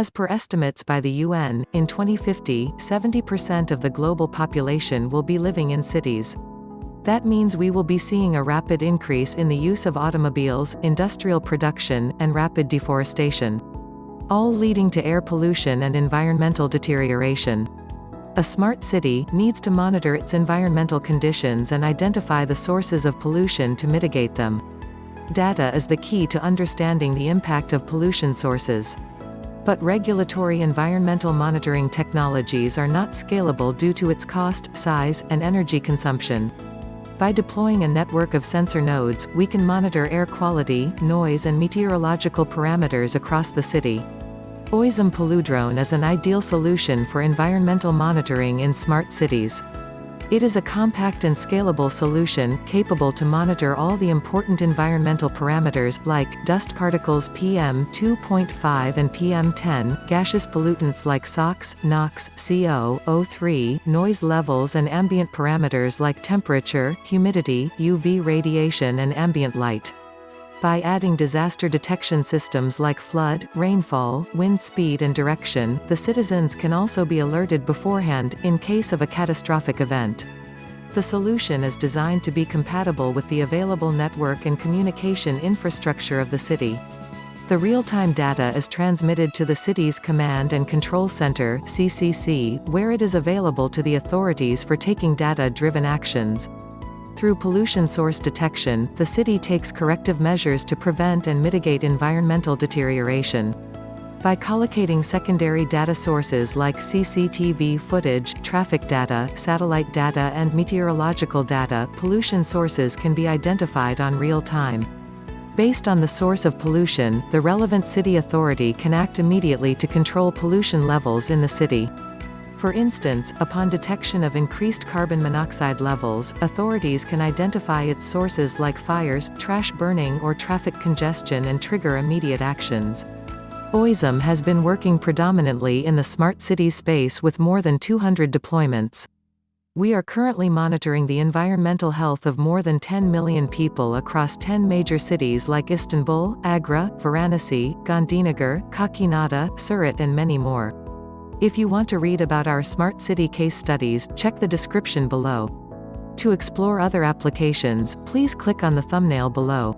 As per estimates by the UN, in 2050, 70% of the global population will be living in cities. That means we will be seeing a rapid increase in the use of automobiles, industrial production, and rapid deforestation. All leading to air pollution and environmental deterioration. A smart city needs to monitor its environmental conditions and identify the sources of pollution to mitigate them. Data is the key to understanding the impact of pollution sources. But regulatory environmental monitoring technologies are not scalable due to its cost, size, and energy consumption. By deploying a network of sensor nodes, we can monitor air quality, noise and meteorological parameters across the city. Oizom Polludrone is an ideal solution for environmental monitoring in smart cities. It is a compact and scalable solution, capable to monitor all the important environmental parameters, like, dust particles PM2.5 and PM10, gaseous pollutants like SOx, NOx, CO, O3, noise levels and ambient parameters like temperature, humidity, UV radiation and ambient light. By adding disaster detection systems like flood, rainfall, wind speed and direction, the citizens can also be alerted beforehand, in case of a catastrophic event. The solution is designed to be compatible with the available network and communication infrastructure of the city. The real-time data is transmitted to the city's Command and Control Center CCC, where it is available to the authorities for taking data-driven actions. Through pollution source detection, the city takes corrective measures to prevent and mitigate environmental deterioration. By collocating secondary data sources like CCTV footage, traffic data, satellite data and meteorological data, pollution sources can be identified on real time. Based on the source of pollution, the relevant city authority can act immediately to control pollution levels in the city. For instance, upon detection of increased carbon monoxide levels, authorities can identify its sources like fires, trash burning or traffic congestion and trigger immediate actions. Oizom has been working predominantly in the smart cities space with more than 200 deployments. We are currently monitoring the environmental health of more than 10 million people across 10 major cities like Istanbul, Agra, Varanasi, Gandhinagar, Kakinada, Surat and many more. If you want to read about our smart city case studies, check the description below. To explore other applications, please click on the thumbnail below.